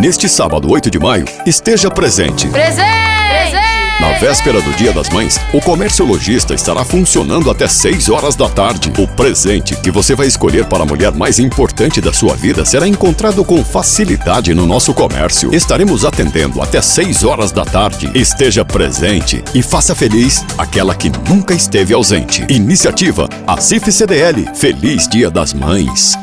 Neste sábado, 8 de maio, esteja presente. Presente! Na véspera do Dia das Mães, o Comércio Lojista estará funcionando até 6 horas da tarde. O presente que você vai escolher para a mulher mais importante da sua vida será encontrado com facilidade no nosso comércio. Estaremos atendendo até 6 horas da tarde. Esteja presente e faça feliz aquela que nunca esteve ausente. Iniciativa ACIF CDL. Feliz Dia das Mães.